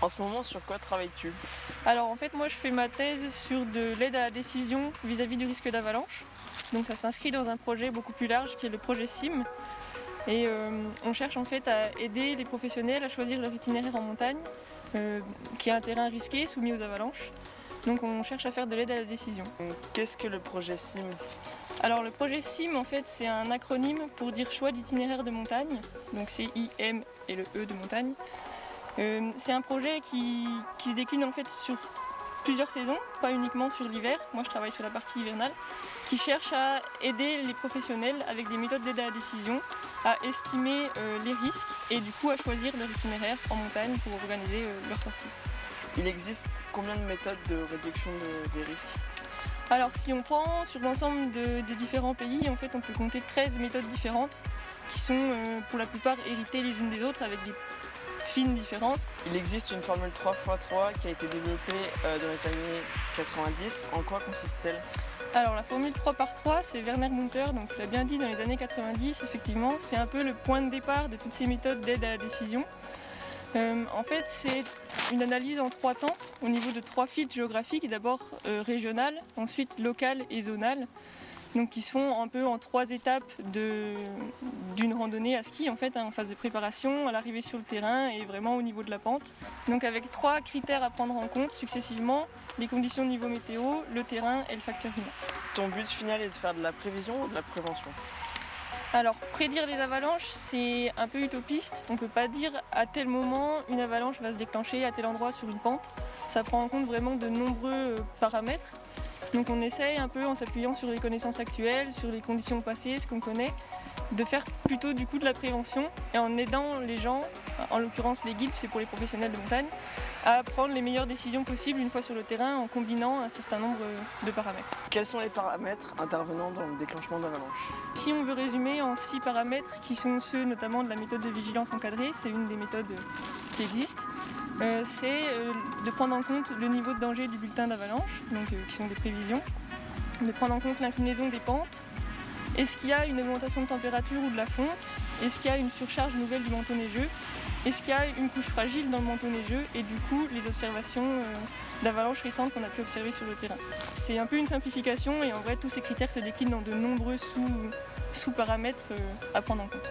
En ce moment, sur quoi travailles-tu Alors en fait moi je fais ma thèse sur de l'aide à la décision vis-à-vis du risque d'avalanche. Donc ça s'inscrit dans un projet beaucoup plus large qui est le projet SIM. Et euh, on cherche en fait à aider les professionnels à choisir leur itinéraire en montagne, euh, qui est un terrain risqué, soumis aux avalanches. Donc on cherche à faire de l'aide à la décision. Qu'est-ce que le projet SIM Alors le projet SIM en fait c'est un acronyme pour dire choix d'itinéraire de montagne. Donc c'est IM et le E de montagne. Euh, c'est un projet qui, qui se décline en fait sur plusieurs saisons, pas uniquement sur l'hiver. Moi je travaille sur la partie hivernale, qui cherche à aider les professionnels avec des méthodes d'aide à la décision à estimer euh, les risques et du coup à choisir leur itinéraire en montagne pour organiser euh, leur sortie. Il existe combien de méthodes de réduction de- des risques? Alors si on prend sur l'ensemble de- des différents pays, en fait on peut compter 13 méthodes différentes qui sont euh, pour la plupart héritées les unes des autres avec des Il existe une formule 3x3 qui a été développée euh, dans les années 90. En quoi consiste-t-elle? Alors la formule 3 par 3 c'est Werner Munter, donc tu l'as bien dit dans les années 90 effectivement, c'est un peu le point de départ de toutes ces méthodes d'aide à la décision. Euh, en fait c'est une analyse en trois temps au niveau de trois fils géographiques, d'abord euh, régional, ensuite local et zonal. Donc qui se font un peu en trois étapes d'une randonnée à ski en fait, hein, en phase de préparation, à l'arrivée sur le terrain et vraiment au niveau de la pente. Donc avec trois critères à prendre en compte successivement, les conditions de niveau météo, le terrain et le facteur humain. Ton but final est de faire de la prévision ou de la prévention? Alors prédire les avalanches c'est un peu utopiste, on ne peut pas dire à tel moment une avalanche va se déclencher à tel endroit sur une pente. Ça prend en compte vraiment de nombreux euh, paramètres. Donc on essaye un peu en s'appuyant sur les connaissances actuelles, sur les conditions passées, ce qu'on connaît, de faire plutôt du coup de la prévention et en aidant les gens, en l'occurrence les guides, c'est pour les professionnels de montagne, à prendre les meilleures décisions possibles une fois sur le terrain en combinant un certain nombre de paramètres. Quels sont les paramètres intervenant dans le déclenchement d'avalanche Si on veut résumer en six paramètres, qui sont ceux notamment de la méthode de vigilance encadrée, c'est une des méthodes qui existent, euh, c'est euh, de prendre en compte le niveau de danger du bulletin d'avalanche, donc euh, qui sont des prévisions, de prendre en compte l'inclinaison des pentes, est-ce qu'il y a une augmentation de température ou de la fonte, est-ce qu'il y a une surcharge nouvelle du manteau neigeux, est-ce qu'il y a une couche fragile dans le manteau neigeux? Et du coup les observations euh, d'avalanche récentes qu'on a pu observer sur le terrain. C'est un peu une simplification et en vrai tous ces critères se déclinent dans de nombreux sous- sous-paramètres à prendre en compte.